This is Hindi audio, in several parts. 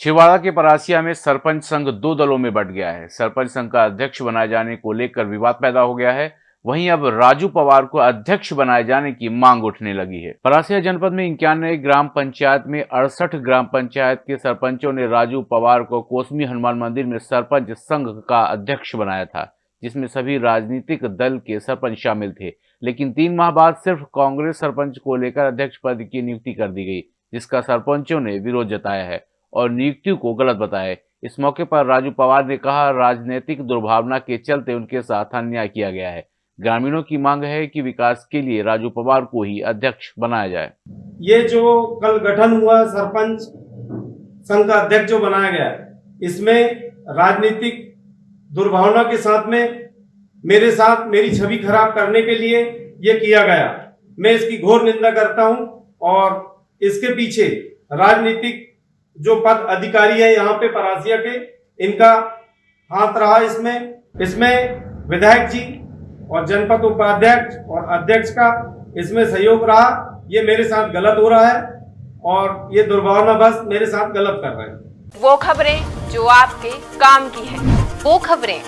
छिवाड़ा के परासिया में सरपंच संघ दो दलों में बट गया है। सरपंच संघ का अध्यक्ष बनाए जाने को लेकर विवाद पैदा हो गया है। वहीं अब राजू पवार को अध्यक्ष बनाए जाने की मांग उठने लगी है। परासिया जनपद में इक्यानवे ग्राम पंचायत में अड़सठ ग्राम पंचायत के सरपंचों ने राजू पवार को कोसमी हनुमान मंदिर में सरपंच संघ का अध्यक्ष बनाया था, जिसमें सभी राजनीतिक दल के सरपंच शामिल थे। लेकिन तीन माह बाद सिर्फ़ कांग्रेस सरपंच को लेकर अध्यक्ष पद की नियुक्ति कर दी गई, जिसका सरपंचों ने विरोध जताया है। और नियुक्ति को गलत बताया इस मौके पर राजू पवार ने कहा, राजनीतिक दुर्भावना के चलते उनके साथ अन्याय किया गया है। ग्रामीणों की मांग है कि विकास के लिए राजू पवार को ही अध्यक्ष बनाया जाए। ये जो कल गठन हुआ, सरपंच संघ का अध्यक्ष जो बनाया गया, इसमें राजनीतिक दुर्भावना के साथ में, मेरे साथ मेरी छवि खराब करने के लिए ये किया गया। मैं इसकी घोर निंदा करता हूँ और इसके पीछे राजनीतिक जो पद अधिकारी है यहाँ पे परासिया के इनका हाथ रहा इसमें। इसमें विधायक जी और जनपद उपाध्यक्ष और अध्यक्ष का इसमें सहयोग रहा। ये मेरे साथ गलत हो रहा है और ये दुर्भावना बस मेरे साथ गलत कर रहे हैं। वो खबरें जो आपके काम की है वो खबरें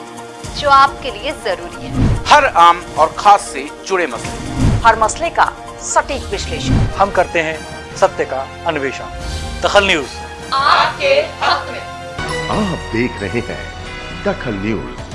जो आपके लिए ज़रूरी है। हर आम और खास से जुड़े मसले। हर मसले का सटीक विश्लेषण। हम करते हैं सत्य का अन्वेषण। दखल न्यूज़। आपके हक में। आप देख रहे हैं दखल न्यूज़।